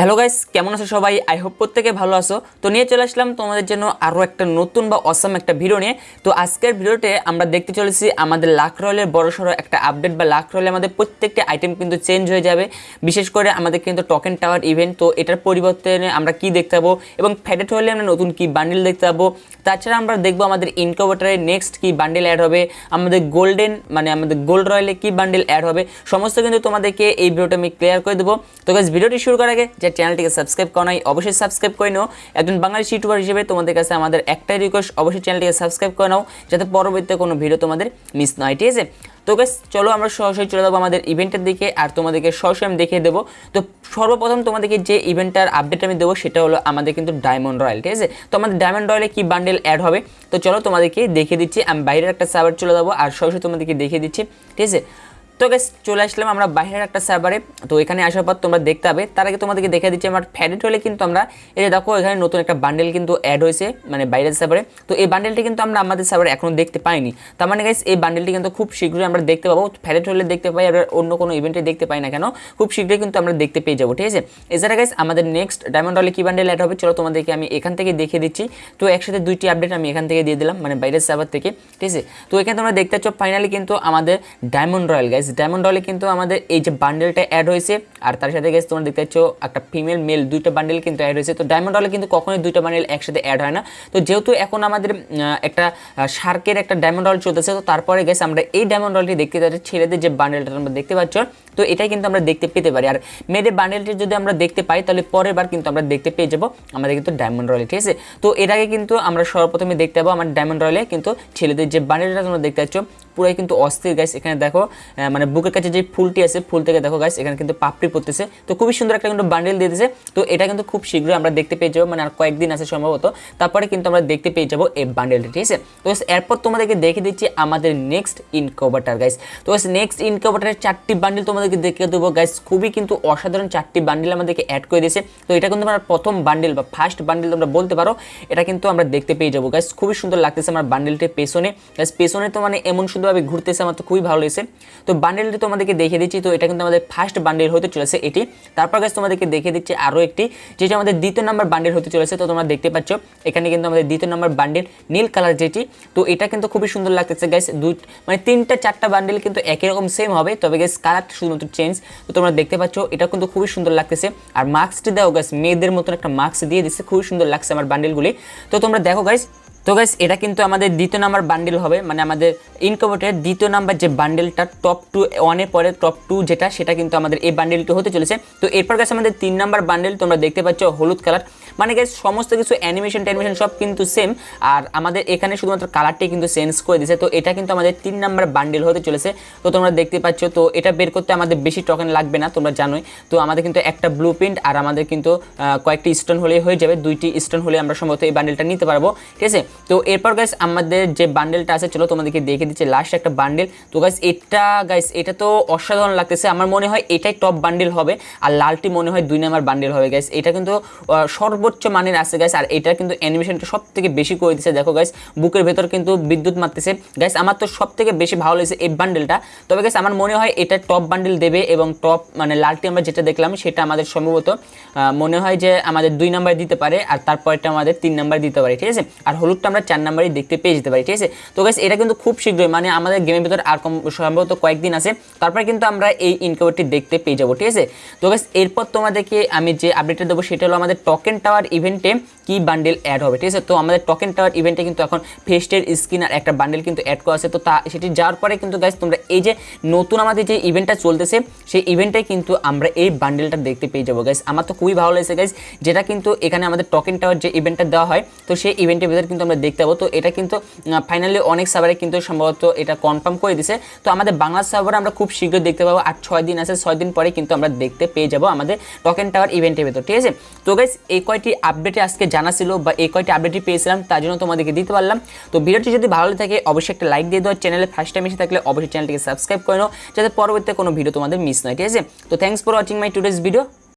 Hello guys কেমন আছো সবাই? আই হোপ প্রত্যেকে ভালো আছো। তো নিয়ে চলে আসলাম তোমাদের জন্য আরও একটা নতুন বা অসাম একটা ভিডিও নিয়ে। তো আজকের ভিডিওতে আমরা দেখতে চলেছি আমাদের লাখ রয়েলের বড়সড় একটা আপডেট বা লাখ রয়েলে আমাদের প্রত্যেকটা আইটেম কিন্তু চেঞ্জ হয়ে যাবে। বিশেষ করে আমাদের কিন্তু টকেন টাওয়ার ইভেন্ট তো এটার পরিবর্তনে আমরা কি দেখতে পাবো এবং ফ্যাডেট হলে আমরা নতুন কি বান্ডিল দেখতে পাবো। তাছাড়া আমরা দেখব আমাদের ইনকোভেটারে নেক্সট কি বান্ডিল অ্যাড হবে, আমাদের গোল্ডেন মানে আমাদের গোল্ড রয়েলে কি বান্ডিল অ্যাড হবে, সমস্ত কিন্তু তোমাদেরকে এই ভিডিওটা আমি ক্লিয়ার করে দেবো। তো গাইজ ভিডিওটি শুরু করার আগে চ্যানেলটিকে সাবস্ক্রাইব করা নাই, অবশ্যই সাবস্ক্রাইব করে নাও। একজন বাঙালি ইউটিউবার হিসেবে তোমাদের কাছে আমাদের একটাই রিকোয়েস্ট অবশ্যই চ্যানেলটিকে সাবস্ক্রাইব করে নাও, যাতে পরবর্তীতে কোনো ভিডিও তোমাদের মিস না হয়, ঠিক আছে? তো গাইস চলো আমরা সরাসরি চলে যাব আমাদের ইভেন্টের দিকে, আর তোমাদেরকে সরাসরি আমি দেখিয়ে দেবো। তো সর্বপ্রথম তোমাদেরকে যে ইভেন্টটার আপডেট আমি দেবো, সেটা হলো আমাদের কিন্তু ডায়মন্ড রয়্যাল ঠিক আছে? তো আমাদের ডায়মন্ড রয়্যালে কি বান্ডেল অ্যাড হবে? তো চলো তোমাদেরকে দেখিয়ে দিচ্ছি, আমি বাইরের একটা সার্ভার চলে যাব, আর সরাসরি তোমাদেরকে দেখিয়ে দিচ্ছি, ঠিক আছে? তো গাইস চলে আসলাম আমরা বাইরের একটা সার্ভারে তো এখানে আসার পর তোমরা দেখতে হবে তার আগে তোমাদেরকে দেখে দিচ্ছি, আমার ফ্যাডেট হলে কিন্তু আমরা, এই যে দেখো, এখানে নতুন একটা বান্ডেল কিন্তু অ্যাড হয়েছে মানে বাইরের সার্ভারে তো এই বান্ডেলটি কিন্তু আমরা আমাদের সার্ভারে এখনও দেখতে পাইনি। তার মানে গাইস এই বান্ডেলটি কিন্তু খুব শীঘ্রই আমরা দেখতে পাবো। ফ্যাডেট হলে দেখতে পাই আর অন্য কোনো ইভেন্টে দেখতে পাই না কেন, খুব শীঘ্রই কিন্তু আমরা দেখতে পেয়ে যাব, ঠিক আছে? এছাড়া গাইস আমাদের নেক্সট ডায়মন্ড হলে কি বান্ডেল অ্যাড হবে, চলো তোমাদেরকে আমি এখান থেকে দেখিয়ে দিচ্ছি। তো একসাথে দুইটি আপডেট আমি এখান থেকে দিয়ে দিলাম মানে বাইরের সার্ভার থেকে, ঠিক আছে? তো এখানে তোমরা দেখতে পাচ্ছ ফাইনালি কিন্তু আমাদের ডায়মন্ড রয়্যাল গাইস ডায়মন্ড রয়্যালে কিন্তু আমাদের এই যে বান্ডেলটা অ্যাড হয়েছে আর তার সাথে গেছে তোমরা দেখতে পাচ্ছ একটা ফিমেল মেল দুইটা বান্ডেল কিন্তু অ্যাড হয়েছে। তো ডায়মন্ড রয়্যালে কিন্তু কখনোই দুইটা বান্ডেল একসাথে অ্যাড হয় না। তো যেহেতু এখন আমাদের একটা শার্কের একটা ডায়মন্ড রয়্যাল চলতেছে তো তারপরে গেছে আমরা এই ডায়মন্ড রয়্যালটি দেখতে পাচ্ছি ছেলেদের যে বান্ডেলটা তোমরা দেখতে পাচ্ছ তো এটাই কিন্তু আমরা দেখতে পেতে পারি। আর মেয়েদের বান্ডেলটি যদি আমরা দেখতে পাই তাহলে পরের বার কিন্তু আমরা দেখতে পেয়ে যাব আমাদের কিন্তু ডায়মন্ড রয়্যাল ঠিক আছে? তো এর আগে কিন্তু আমরা সর্বপ্রথমে দেখতে পাবো আমার ডায়মন্ড রয়্যালে কিন্তু ছেলেদের যে বান্ডেলটা তোমরা দেখতে পাচ্ছ পুরাই কিন্তু অস্থির গাইস এখানে দেখো আহ, মানে বুকের কাছে যে ফুলটি আছে, ফুল থেকে দেখো গাইস এখানে কিন্তু পাপড়ি পড়তেছে। তো খুবই সুন্দর একটা কিন্তু বান্ডেল দিয়ে দিয়েছে। তো এটা কিন্তু খুব শীঘ্রই আমরা দেখতে পেয়ে যাব মানে আর কয়েকদিন আছে সম্ভবত। তারপরে কিন্তু আমরা দেখতে পেয়ে যাব এই বান্ডেলটা ঠিক আছে? তো এরপর তোমাদেরকে দেখে দিচ্ছি আমাদের নেক্সট ইনকোভারটার গাইস তো নেক্সট ইনকোভারটারের চারটি বান্ডেল তোমাদেরকে দেখে দেবো গাইস খুবই কিন্তু অসাধারণ চারটি বান্ডেল আমাদেরকে অ্যাড করে দিয়েছে। তো এটা কিন্তু আমার প্রথম বান্ডেল বা ফার্স্ট বান্ডেল তোমরা বলতে পারো। এটা কিন্তু আমরা দেখতে পেয়ে যাব গাইস খুবই সুন্দর লাগতেছে আমার বান্ডেলটির পেছনে। গাইস পেছনে তো মানে এমন সুন্দরভাবে ঘুরতেছে, আমার তো খুবই ভালো লেগেছে। তো বান্ডেলটি তোমাদেরকে দেখিয়ে দিচ্ছি। তো এটা কিন্তু আমাদের ফার্স্ট বান্ডেল হতে চলেছে এটি। তারপর গাছ তোমাদেরকে দেখিয়ে দিচ্ছি আরও একটি, যেটা আমাদের দ্বিতীয় নম্বর বান্ডেল হতে চলেছে। তো তোমরা দেখতে পাচ্ছ, এখানে কিন্তু আমাদের দ্বিতীয় নম্বর বান্ডেল নীল কালার যেটি। তো এটা কিন্তু খুবই সুন্দর লাগতেছে গাইস দুই মানে তিনটা চারটা বান্ডেল কিন্তু একই রকম সেম হবে। তবে গাইস কালারটা শুধুমাত্র চেঞ্জ তো তোমরা দেখতে পাচ্ছ এটা কিন্তু খুবই সুন্দর লাগতেছে। আর মাস্কটি দাও গাইস মেয়েদের মতন একটা মাস্ক দিয়ে দিচ্ছে। খুবই সুন্দর লাগছে আমার বান্ডেলগুলি তো তোমরা দেখো গাইস তো গাইস এটা কিন্তু আমাদের দ্বিতীয় নাম্বার বান্ডেল হবে। মানে আমাদের ইনকোভেটের দ্বিতীয় নাম্বার যে বান্ডেলটা টপ টু ওয়ানের পরে টপ টু যেটা, সেটা কিন্তু আমাদের এই বান্ডেলটি হতে চলেছে। তো এরপর গাছ আমাদের তিন নাম্বার বান্ডেল তোমরা দেখতে পাচ্ছ, হলুদ কালার মানে গাইস সমস্ত কিছু অ্যানিমেশন ট্যানিমেশন সব কিন্তু সেম আর আমাদের এখানে শুধুমাত্র কালারটাই কিন্তু চেঞ্জ করে দিয়েছে। তো এটা কিন্তু আমাদের তিন নাম্বার বান্ডেল হতে চলেছে। তো তোমরা দেখতে পাচ্ছ, তো এটা বের করতে আমাদের বেশি টোকেন লাগবে না, তোমরা জানোই। তো আমাদের কিন্তু একটা ব্লু প্রিন্ট আর আমাদের কিন্তু কয়েকটি স্টোন হলেই হয়ে যাবে। দুইটি স্টোন হলে আমরা সম্ভবত এই বান্ডেলটা নিতে পারব। ঠিক আছে? তো এরপর গাইস আমাদের যে বান্ডেলটা আছে, চলো তোমাদেরকে দেখে দিচ্ছি লাস্ট একটা বান্ডেল তো গাইস এটা গাইস এটা তো অসাধারণ লাগতেছে। আমার মনে হয় এটাই টপ বান্ডেল হবে। আর লালটি মনে হয় দুই নাম্বার বান্ডেল হবে গাইস এটা কিন্তু সর্বোচ্চ মানের আছে গাইস আর এটা কিন্তু অ্যানিমেশনটা সব থেকে বেশি করে দিচ্ছে দেখো গাইস বুকের ভেতর কিন্তু বিদ্যুৎ মারতেছে। গাইস আমার তো সব থেকে বেশি ভালো লেগেছে এই বান্ডেলটা তবে গাইস আমার মনে হয় এটা টপ বান্ডেল দেবে এবং টপ মানে লালটি আমরা যেটা দেখলাম, সেটা আমাদের সম্ভবত মনে হয় যে আমাদের দুই নাম্বার দিতে পারে, আর তারপরটা আমাদের তিন নাম্বার দিতে পারে, ঠিক আছে? আর হলুদটা আমরা চার নাম্বারই দেখতে পেয়ে যেতে পারি, ঠিক আছে? তো গাইস এটা কিন্তু খুব শীঘ্রই মানে আমাদের গেমের ভিতর আর কম সম্ভবত কয়েকদিন আছে। তারপরে কিন্তু আমরা এই ইনকোভারটি দেখতে পেয়ে যাব, ঠিক আছে? তো গাইস এরপর তোমাদেরকে আমি যে আপডেটটা দেবো, সেটা হলো আমাদের টকেন টাওয়ার ইভেন্টে কি বান্ডেল অ্যাড হবে, ঠিক আছে? তো আমাদের টোকেন টাওয়ার ইভেন্টে কিন্তু এখন ফেস্টের স্কিন আর একটা বান্ডেল কিন্তু অ্যাড করা আছে। তো তা, সেটি যাওয়ার পরে কিন্তু গাইস তোমরা এই যে নতুন আমাদের যে ইভেন্টটা চলতেছে, সেই ইভেন্টে কিন্তু আমরা এই বান্ডেলটা দেখতে পেয়ে যাব গাইস আমার তো খুবই ভালো লেগেছে গাইস যেটা কিন্তু এখানে আমাদের টোকেন টাওয়ার যে ইভেন্টটা দেওয়া হয়, তো সেই ইভেন্টের ভিতরে কিন্তু আমরা দেখতে পাবো। তো এটা কিন্তু ফাইনালি অনেক সার্ভারে কিন্তু সম্ভবত এটা কনফার্ম করে দিছে। তো আমাদের বাংলা সার্ভারে আমরা খুব শীঘ্রই দেখতে পাবো। আর ছয় দিন আছে, ছয় দিন পরে কিন্তু আমরা দেখতে পেয়ে যাব আমাদের টোকেন টাওয়ার ইভেন্টের ভিতর, ঠিক আছে? তো গাইস এই কয়টি আপডেটে আজকে জানা ছিল বা এই কয়টি আপডেটই পেয়েছিলাম, তার জন্য তোমাদেরকে দিতে পারলাম। তো ভিডিওটি যদি ভালো থাকে, অবশ্যই একটা লাইক দিয়ে দেওয়া চ্যানেলে ফার্স্ট টাইম এসে থাকলে অবশ্যই চ্যানেলটিকে সাবস্ক্রাইব করে নাও, যাতে পরবর্তীতে কোনো ভিডিও তোমাদের মিস নয় ঠিক আছে? তো thanks for watching my today's video